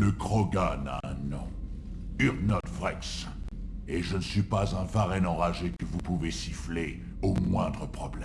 Le Krogan a un nom. Urnot Vrex. Et je ne suis pas un varenne enragé que vous pouvez siffler au moindre problème.